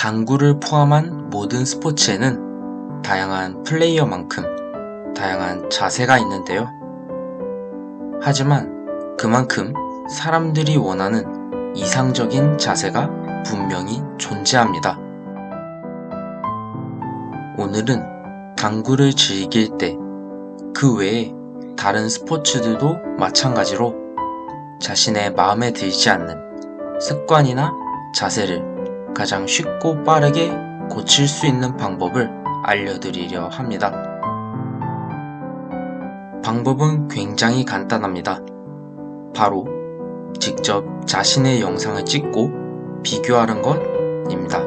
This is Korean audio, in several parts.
당구를 포함한 모든 스포츠에는 다양한 플레이어만큼 다양한 자세가 있는데요. 하지만 그만큼 사람들이 원하는 이상적인 자세가 분명히 존재합니다. 오늘은 당구를 즐길 때 그 외에 다른 스포츠들도 마찬가지로 자신의 마음에 들지 않는 습관이나 자세를 가장 쉽고 빠르게 고칠 수 있는 방법을 알려드리려 합니다. 방법은 굉장히 간단합니다. 바로 직접 자신의 영상을 찍고 비교하는 것입니다.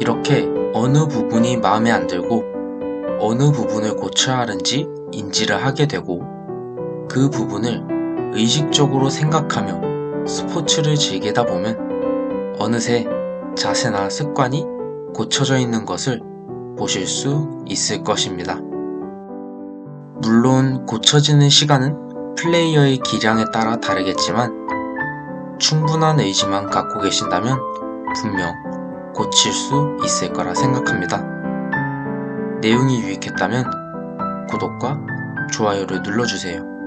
이렇게 어느 부분이 마음에 안 들고 어느 부분을 고쳐야 하는지 인지를 하게 되고 그 부분을 의식적으로 생각하며 스포츠를 즐기다 보면 어느새 자세나 습관이 고쳐져 있는 것을 보실 수 있을 것입니다. 물론 고쳐지는 시간은 플레이어의 기량에 따라 다르겠지만 충분한 의지만 갖고 계신다면 분명 고칠 수 있을 거라 생각합니다. 내용이 유익했다면 구독과 좋아요를 눌러주세요.